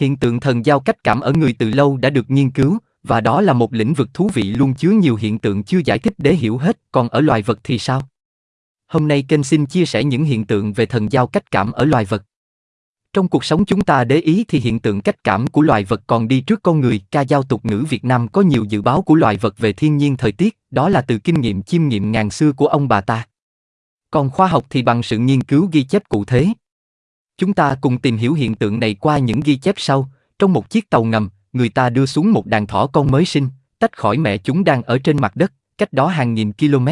Hiện tượng thần giao cách cảm ở người từ lâu đã được nghiên cứu, và đó là một lĩnh vực thú vị luôn chứa nhiều hiện tượng chưa giải thích để hiểu hết, còn ở loài vật thì sao? Hôm nay kênh xin chia sẻ những hiện tượng về thần giao cách cảm ở loài vật. Trong cuộc sống chúng ta để ý thì hiện tượng cách cảm của loài vật còn đi trước con người. Ca dao tục ngữ Việt Nam có nhiều dự báo của loài vật về thiên nhiên thời tiết, đó là từ kinh nghiệm chiêm nghiệm ngàn xưa của ông bà ta. Còn khoa học thì bằng sự nghiên cứu ghi chép cụ thể. Chúng ta cùng tìm hiểu hiện tượng này qua những ghi chép sau. Trong một chiếc tàu ngầm, người ta đưa xuống một đàn thỏ con mới sinh, tách khỏi mẹ chúng đang ở trên mặt đất, cách đó hàng nghìn km.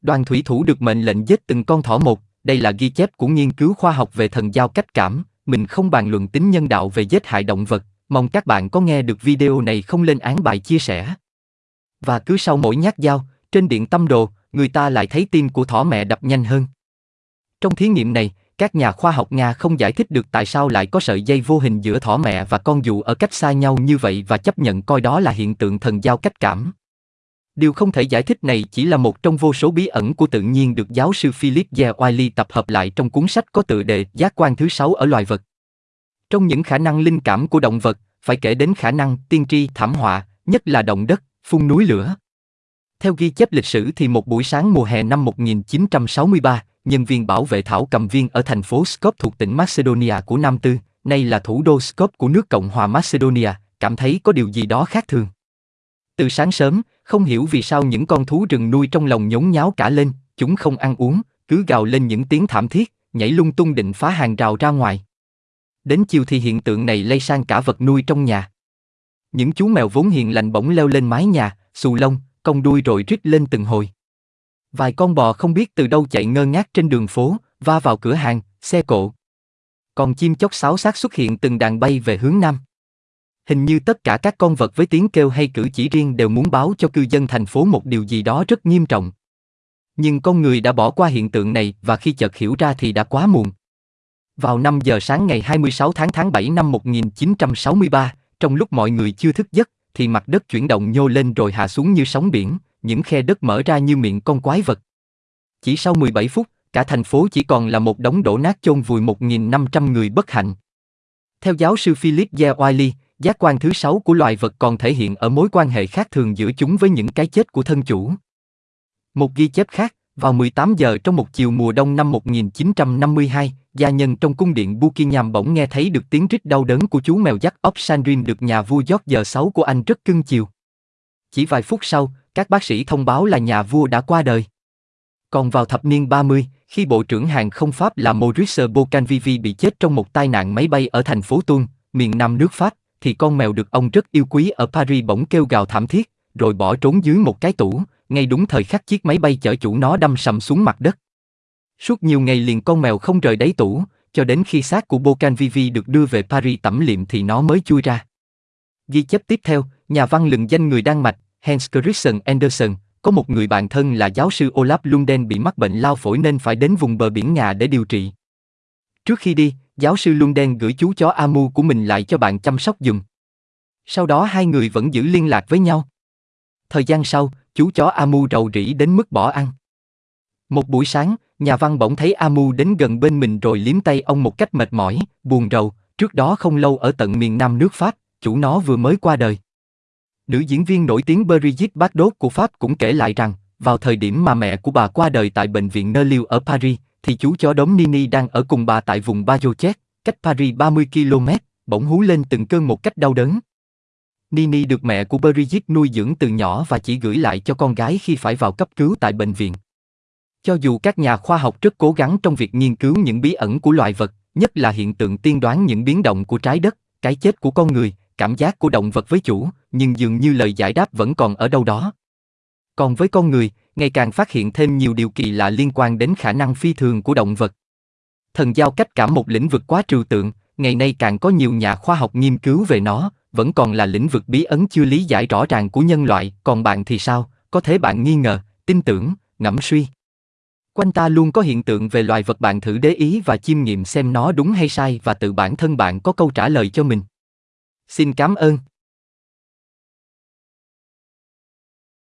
Đoàn thủy thủ được mệnh lệnh giết từng con thỏ một, đây là ghi chép của nghiên cứu khoa học về thần giao cách cảm, mình không bàn luận tính nhân đạo về giết hại động vật, mong các bạn có nghe được video này không lên án bài chia sẻ. Và cứ sau mỗi nhát dao, trên điện tâm đồ, người ta lại thấy tim của thỏ mẹ đập nhanh hơn. Trong thí nghiệm này, các nhà khoa học Nga không giải thích được tại sao lại có sợi dây vô hình giữa thỏ mẹ và con dù ở cách xa nhau như vậy và chấp nhận coi đó là hiện tượng thần giao cách cảm. Điều không thể giải thích này chỉ là một trong vô số bí ẩn của tự nhiên được giáo sư Philip J. Wiley tập hợp lại trong cuốn sách có tựa đề Giác quan thứ sáu ở loài vật. Trong những khả năng linh cảm của động vật, phải kể đến khả năng tiên tri thảm họa, nhất là động đất, phun núi lửa. Theo ghi chép lịch sử thì một buổi sáng mùa hè năm 1963, nhân viên bảo vệ thảo cầm viên ở thành phố Skop thuộc tỉnh Macedonia của Nam Tư, nay là thủ đô Skop của nước Cộng hòa Macedonia, cảm thấy có điều gì đó khác thường. Từ sáng sớm, không hiểu vì sao những con thú rừng nuôi trong lòng nhốn nháo cả lên, chúng không ăn uống, cứ gào lên những tiếng thảm thiết, nhảy lung tung định phá hàng rào ra ngoài. Đến chiều thì hiện tượng này lây sang cả vật nuôi trong nhà. Những chú mèo vốn hiền lành bỗng leo lên mái nhà, xù lông, cong đuôi rồi rít lên từng hồi. Vài con bò không biết từ đâu chạy ngơ ngác trên đường phố, va vào cửa hàng, xe cộ. Còn chim chóc sáo xác xuất hiện từng đàn bay về hướng nam. Hình như tất cả các con vật với tiếng kêu hay cử chỉ riêng đều muốn báo cho cư dân thành phố một điều gì đó rất nghiêm trọng. Nhưng con người đã bỏ qua hiện tượng này và khi chợt hiểu ra thì đã quá muộn. Vào 5 giờ sáng ngày 26 tháng tháng 7 năm 1963, trong lúc mọi người chưa thức giấc, thì mặt đất chuyển động nhô lên rồi hạ xuống như sóng biển, những khe đất mở ra như miệng con quái vật. Chỉ sau 17 phút, cả thành phố chỉ còn là một đống đổ nát chôn vùi 1.500 người bất hạnh. Theo giáo sư Philip J. Wiley, giác quan thứ sáu của loài vật còn thể hiện ở mối quan hệ khác thường giữa chúng với những cái chết của thân chủ. Một ghi chép khác, vào 18 giờ trong một chiều mùa đông năm 1952, gia nhân trong cung điện Buckingham bỗng nghe thấy được tiếng rít đau đớn của chú mèo dắt ốc được nhà vua George VI của Anh rất cưng chiều. Chỉ vài phút sau, các bác sĩ thông báo là nhà vua đã qua đời. Còn vào thập niên 30, khi Bộ trưởng Hàng không Pháp là Maurice Bocanvivi bị chết trong một tai nạn máy bay ở thành phố Tuôn, miền nam nước Pháp, thì con mèo được ông rất yêu quý ở Paris bỗng kêu gào thảm thiết, rồi bỏ trốn dưới một cái tủ, ngay đúng thời khắc chiếc máy bay chở chủ nó đâm sầm xuống mặt đất. Suốt nhiều ngày liền con mèo không rời đáy tủ, cho đến khi xác của Bocanvivi được đưa về Paris tẩm liệm thì nó mới chui ra. Ghi chép tiếp theo, nhà văn lừng danh người Đan Mạch, Hans Christian Andersen, có một người bạn thân là giáo sư Olaf Lunden bị mắc bệnh lao phổi nên phải đến vùng bờ biển Nga để điều trị. Trước khi đi, giáo sư Lunden gửi chú chó Amu của mình lại cho bạn chăm sóc dùm. Sau đó hai người vẫn giữ liên lạc với nhau. Thời gian sau, chú chó Amu rầu rĩ đến mức bỏ ăn. Một buổi sáng, nhà văn bỗng thấy Amu đến gần bên mình rồi liếm tay ông một cách mệt mỏi, buồn rầu, trước đó không lâu ở tận miền nam nước Pháp, chủ nó vừa mới qua đời. Nữ diễn viên nổi tiếng Brigitte Bardot của Pháp cũng kể lại rằng, vào thời điểm mà mẹ của bà qua đời tại bệnh viện Nerlieu ở Paris, thì chú chó đốm Nini đang ở cùng bà tại vùng Bajochet, cách Paris 30 km, bỗng hú lên từng cơn một cách đau đớn. Nini được mẹ của Brigitte nuôi dưỡng từ nhỏ và chỉ gửi lại cho con gái khi phải vào cấp cứu tại bệnh viện. Cho dù các nhà khoa học rất cố gắng trong việc nghiên cứu những bí ẩn của loài vật, nhất là hiện tượng tiên đoán những biến động của trái đất, cái chết của con người, cảm giác của động vật với chủ, nhưng dường như lời giải đáp vẫn còn ở đâu đó. Còn với con người, ngày càng phát hiện thêm nhiều điều kỳ lạ liên quan đến khả năng phi thường của động vật. Thần giao cách cảm một lĩnh vực quá trừu tượng, ngày nay càng có nhiều nhà khoa học nghiên cứu về nó, vẫn còn là lĩnh vực bí ẩn chưa lý giải rõ ràng của nhân loại, còn bạn thì sao? Có thể bạn nghi ngờ, tin tưởng, ngẫm suy. Quanh ta luôn có hiện tượng về loài vật bạn thử để ý và chiêm nghiệm xem nó đúng hay sai và tự bản thân bạn có câu trả lời cho mình. Xin cảm ơn.